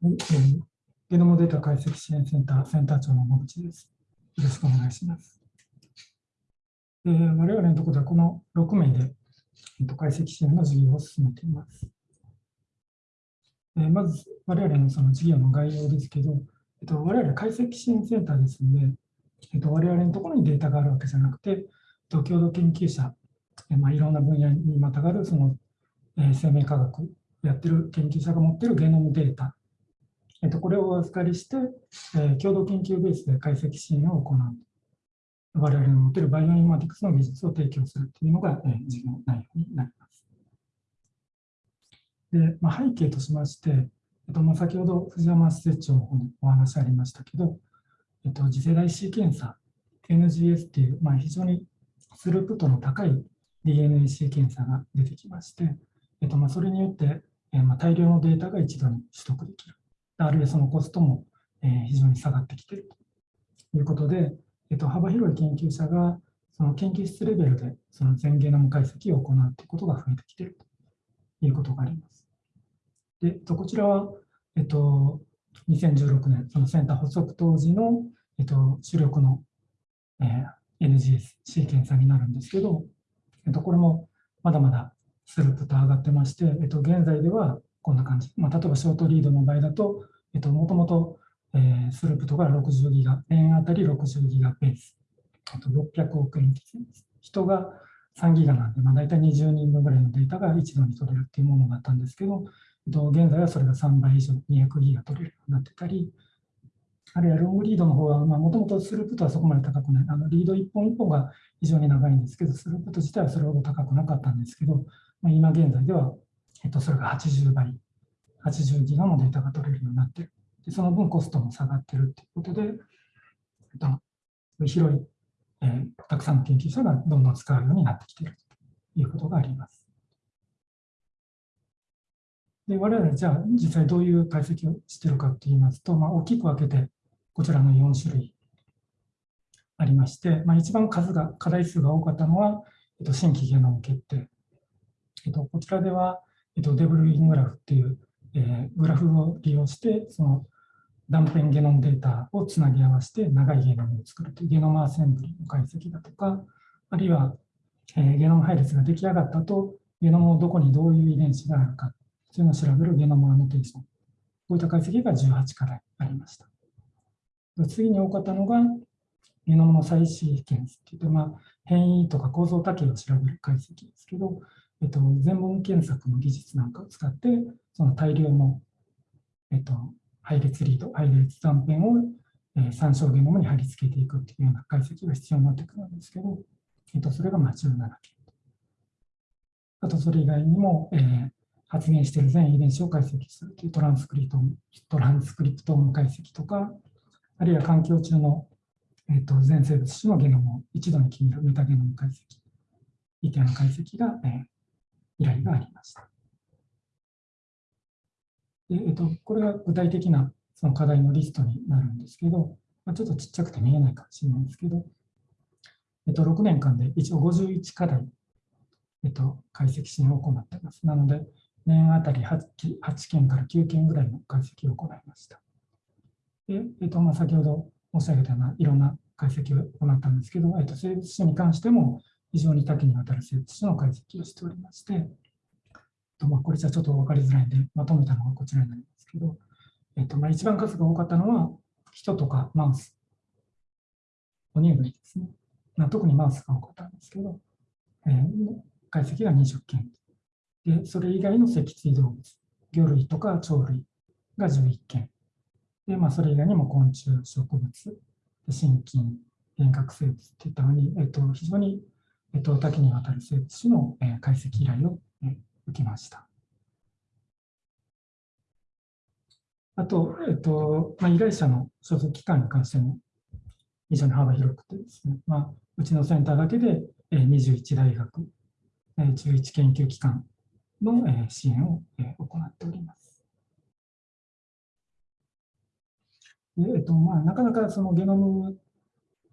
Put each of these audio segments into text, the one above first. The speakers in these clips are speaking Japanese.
はいえゲノムデータ解析支援センターセンター長の野口です。よろしくお願いします。えー我々のところではこの6名で、えっと解析支援の事業を進めています。えーまず、我々のその事業の概要ですけど、えっと、我々解析支援センターですので、えっと、我々のところにデータがあるわけじゃなくて、えっと、共同研究者、えーまあ、いろんな分野にまたがるその、えー生命科学やってる研究者が持っているゲノムデータえっと、これをお預かりして、えー共同研究ベースで解析支援を行う。我々の持っているバイオインマティクスの技術を提供するというのが、えー事業内容になります。で、まあ、背景としまして、えっとまあ、先ほど藤山施設長の方にお話ありましたけど、えっと、次世代シーケンサー、NGS っていう、まあ、非常にスループットの高い DNA シーケンサーが出てきまして、えっとまあ、それによって、えーまあ、大量のデータが一度に取得できる。あるいはそのコストもえー非常に下がってきているということで、えっと、幅広い研究者がその研究室レベルでその全ゲノム解析を行うということが増えてきているということがあります。で、えっと、こちらは、えっと、2016年、そのセンター発足当時の、えっと、主力の、えー NGS シーケンサーになるんですけど、えっと、これもまだまだスループと上がってまして、えっと、現在ではこんな感じ。まあ、例えばショートリードの場合だと、えっと、もともと、えースループとが60ギガ、円あたり60ギガベース。あと600億円です。人が3ギガなんで、まあ、大体20人分ぐらいのデータが一度に取れるっていうものがあったんですけど、えっと、現在はそれが3倍以上、200ギガ取れるようになってたり、あるいはロングリードの方は、もともとスループとはそこまで高くない。あのリード1本1本が非常に長いんですけど、スループと自体はそれほど高くなかったんですけど、まあ、今現在では、えっと、それが80倍、80ギガのデータが取れるようになっている。でその分コストも下がっているということで、えっと、広い、えーたくさんの研究者がどんどん使うようになってきているということがあります。で我々じゃあ実際どういう解析をしているかといいますと、まあ、大きく分けてこちらの4種類ありまして、まあ、一番数が課題数が多かったのは、えっと、新規ゲノム決定、えっと、こちらでは、えっと、デブルイングラフっていう、えーグラフを利用してその断片ゲノムデータをつなぎ合わせて長いゲノムを作るというゲノムアセンブリの解析だとか、あるいは、えーゲノム配列が出来上がったと、ゲノムのどこにどういう遺伝子があるかというのを調べるゲノムアノテーション。こういった解析が18課題ありました。次に多かったのが、ゲノムの再シーケンスっていって、まあ、変異とか構造多形を調べる解析ですけど、えっと、全文検索の技術なんかを使って、その大量の、えっと、配列リード、配列断片を、えー参照ゲノムに貼り付けていくっていうような解析が必要になってくるんですけど、えっと、それがまあ17件。あと、それ以外にも、えー発現している全遺伝子を解析するというトランスクリプトトランスクリプトーム解析とか、あるいは環境中の、えっと全生物種のゲノムを一度に決めるメタゲノム解析、みたいな解析が、えー依頼がありました。でえっと、これが具体的なその課題のリストになるんですけど、まあ、ちょっとちっちゃくて見えないかもしれないんですけど、えっと、6年間で一応51課題、えっと、解析支援を行っています。なので、年あたり 8, 8件から9件ぐらいの解析を行いました。でえっとまあ、先ほど申し上げたようないろんな解析を行ったんですけど、えっと、生物種に関しても非常に多岐にわたる生物種の解析をしておりまして、とまあ、これじゃちょっと分かりづらいんで、まとめたのがこちらになりますけど、えっとまあ、一番数が多かったのは、人とかマウス、哺乳類ですね。まあ、特にマウスが多かったんですけど、えー解析が20件。で、それ以外の脊椎動物、魚類とか鳥類が11件。で、まあ、それ以外にも昆虫、植物、で心筋、遠隔生物といったように、えっと、非常に、えっと、多岐にわたる生物種の、え解析依頼を、え受けました。あと、えっとまあ、依頼者の所属機関に関しても非常に幅広くてですね、まあ、うちのセンターだけでえー21大学、えー11研究機関のえ支援を行っております。えっとまあ、なかなかそのゲノム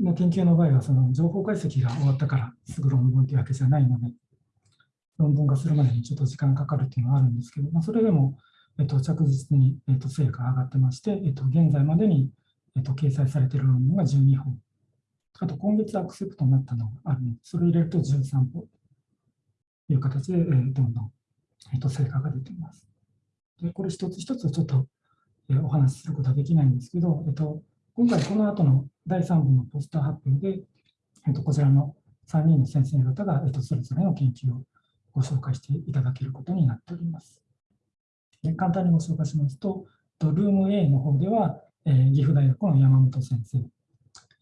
の研究の場合は、その情報解析が終わったからすぐ論文というわけじゃないので、論文化するまでにちょっと時間かかるっていうのはあるんですけど、まあ、それでもえっと、着実に、えっと、成果が上がってまして、えっと、現在までに、えっと、掲載されている論文が12本。あと、今月アクセプトになったのがあるので、それを入れると13本という形で、え、どんどん、えっと、成果が出ています。でこれ一つ一つちょっと、えー、お話しすることはできないんですけど、えっと、今回この後の第3部のポスター発表で、えっと、こちらの3人の先生方が、えっと、それぞれの研究をご紹介していただけることになっております。で簡単にご紹介しますと、ルーム A の方では、えー、岐阜大学の山本先生。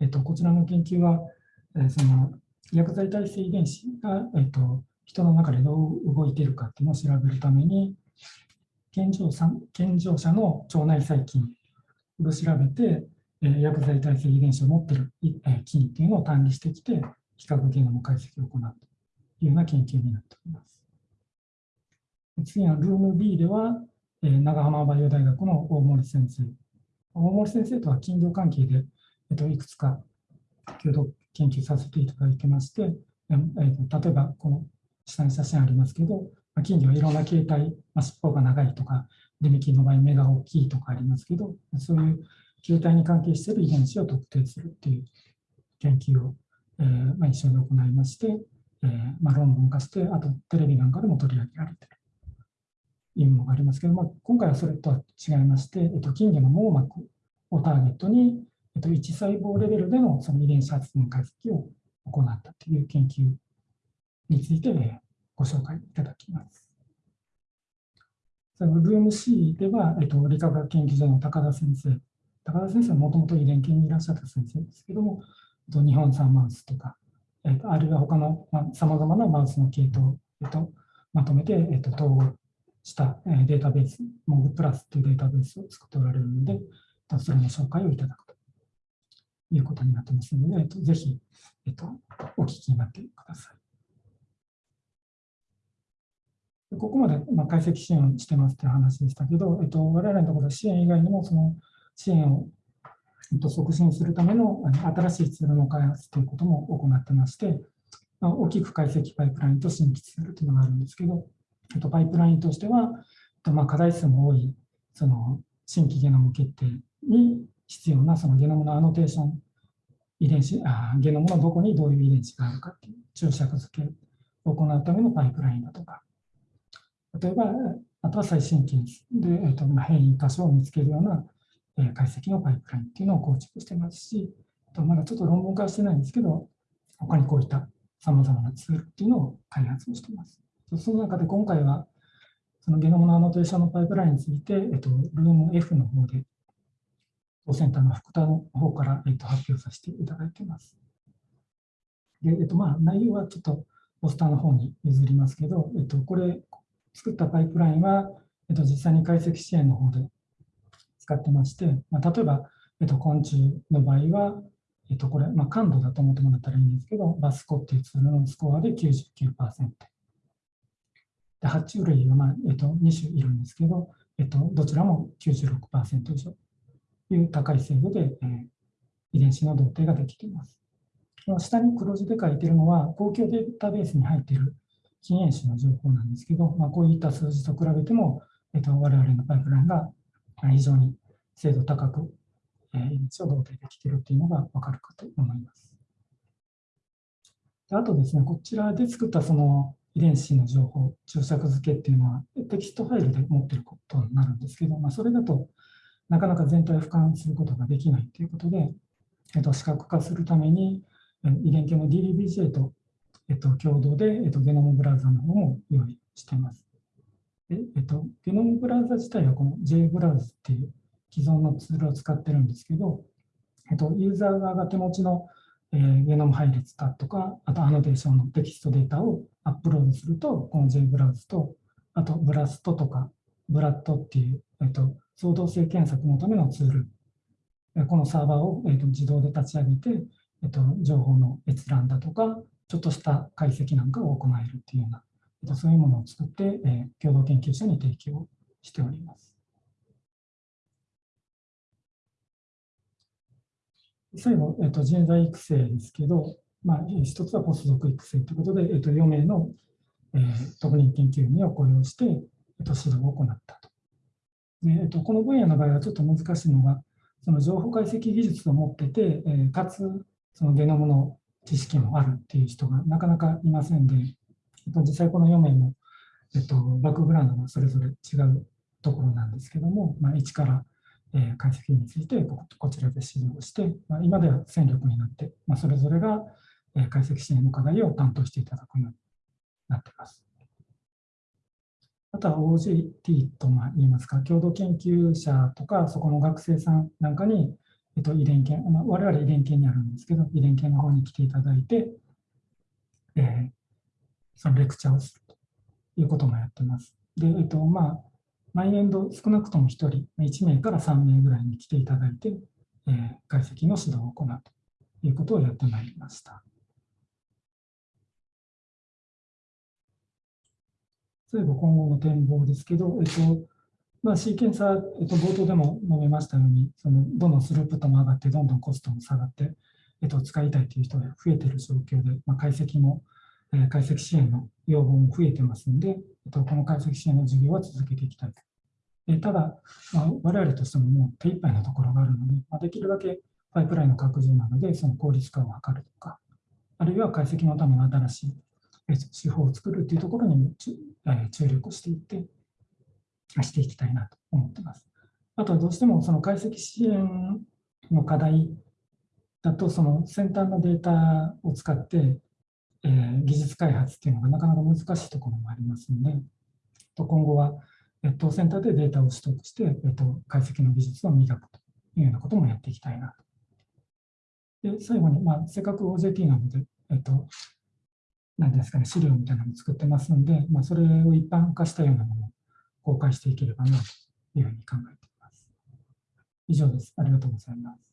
えっと、こちらの研究は、えー、その薬剤耐性遺伝子が、えっと、人の中でどう動いているかっていうのを調べるために、健常者健常者の腸内細菌を調べて、え、薬剤耐性遺伝子を持っている、え、菌っていうのを単理してきて、比較ゲノム解析を行うというような研究になっております。次はルーム B では、えー、長浜バイオ大学の大森先生。大森先生とは金魚関係で、えー、といくつか共同研究させていただいてまして、えー、と例えばこの下に写真ありますけど、金魚はいろんな形態、まあ、尻尾が長いとか、デミキンの場合目が大きいとかありますけど、そういう球体に関係している遺伝子を特定するっていう研究を、えーまあ、一緒に行いまして、えーまあ、論文化して、あとテレビなんかでも取り上げられているいうものがありますけど、まあ、今回はそれとは違いまして、えっと、金魚の網膜をターゲットに、えっと、1細胞レベルでのその遺伝子発現解析を行ったという研究についてご紹介いただきます。そのルーム C では、えっと、理化学研究所の高田先生高田先生はもともと遺伝研にいらっしゃった先生ですけども、と日本産マウスとか、えっと、あるいは他のさまざ、まなマウスの系統、えっと、まとめて、えっと、統合したデータベース、モグプラスというデータベースを作っておられるので、それの紹介をいただくということになってますので、えっと、ぜひ、えっと、お聞きになってください。ここまで、まあ、解析支援をしてますという話でしたけど、えっと、我々のところは支援以外にも、その支援を促進するための新しいツールの開発ということも行ってまして、大きく解析パイプラインと新規ツールというのがあるんですけど、パイプラインとしては、まあ、課題数も多いその新規ゲノム決定に必要なそのゲノムのアノテーション遺伝子あゲノムのどこにどういう遺伝子があるかっていう注釈付けを行うためのパイプラインだとか例えばあとは最新機で、えーと、変異箇所を見つけるような解析のパイプラインっていうのを構築してますし、とまだちょっと論文化してないんですけど、他にこういったさまざまなツールっていうのを開発をしています。その中で今回は、そのゲノムのアノテーションのパイプラインについて、えっと、ルーム F の方で、当センターの福田の方から、えっと、発表させていただいています。で、えっと、まあ、内容はちょっとポスターの方に譲りますけど、えっと、これ、作ったパイプラインは、えっと、実際に解析支援の方で使ってまして、まあ、例えば、えっと、昆虫の場合は、えっと、これ、まあ、感度だと思ってもらったらいいんですけど、バスコっていうツールのスコアで99%。で爬虫類が、まあえっと、2種いるんですけど、えっと、どちらも96%以上という高い精度で、えー、遺伝子の同定ができています。下に黒字で書いているのは、公共データベースに入っている禁煙種の情報なんですけど、まあ、こういった数字と比べても、えっと、我々のパイプラインが非常に精度高く、えー、遺伝子を同定できているというのが分かるかと思います。であとですね、こちらで作ったその遺伝子の情報、注釈付けっていうのはテキストファイルで持っていることになるんですけど、まあ、それだとなかなか全体を俯瞰することができないということで、えっと、視覚化するために遺伝研の DDBJ と、えっと、共同で、えっと、ゲノムブラウザの方も用意しています。でえっと、ゲノムブラウザ自体はこの J ブラウズっていう既存のツールを使ってるんですけど、えっと、ユーザー側が手持ちのえー、ゲノム配列だとか、あとアノテーションのテキストデータをアップロードすると、この J ブラウズと、あとブラストとか、ブラッドっていう、えっと、創造性検索のためのツール、このサーバーを、えっと、自動で立ち上げて、えっと、情報の閲覧だとか、ちょっとした解析なんかを行えるっていうような、えっと、そういうものを作って、えー、共同研究者に提供しております。最後、えっと、人材育成ですけど、まあ、一つはポストドク育成ということで、えっと、4名の、えー、特任研究員を雇用して、えっと、指導を行ったと。でえっと、この分野の場合はちょっと難しいのが、その情報解析技術を持ってて、えー、かつそのゲノムの知識もあるっていう人がなかなかいませんで、えっと、実際この4名も、えっと、バックグラウンドがそれぞれ違うところなんですけども、まあ、一から、え、解析についてこちらで指導して、まあ、今では戦力になって、まあ、それぞれが、解析支援の課題を担当していただくようになっています。あとは OJT と言いますか、共同研究者とか、そこの学生さんなんかに、えっと、遺伝研、まあ、我々遺伝研にあるんですけど、遺伝研の方に来ていただいて、えー、そのレクチャーをするということもやってます。で、えっと、まあ、毎年度少なくとも1人、1名から3名ぐらいに来ていただいて、えー、解析の指導を行うということをやってまいりました。最後、今後の展望ですけど、えっとまあ、シーケンサー、えっと、冒頭でも述べましたように、そのどんどんスループットも上がって、どんどんコストも下がって、えっと、使いたいという人が増えている状況で、まあ、解析も、解析支援の要望も増えてますので、この解析支援の事業は続けていきたいと。ただ、我々としてももう手一杯なところがあるので、できるだけパイプラインの拡充なので、その効率化を図るとか、あるいは解析のための新しい手法を作るというところにも注力していって、していきたいなと思っています。あとはどうしてもその解析支援の課題だと、その先端のデータを使って、えー、技術開発っていうのがなかなか難しいところもありますので、と今後は越冬センターでデータを取得して、えっと、解析の技術を磨くというようなこともやっていきたいなと。で最後に、まあ、せっかく OJT なので、えっと、何ですかね、資料みたいなのを作ってますので、まあ、それを一般化したようなものを公開していければなというふうに考えています。以上です。ありがとうございます。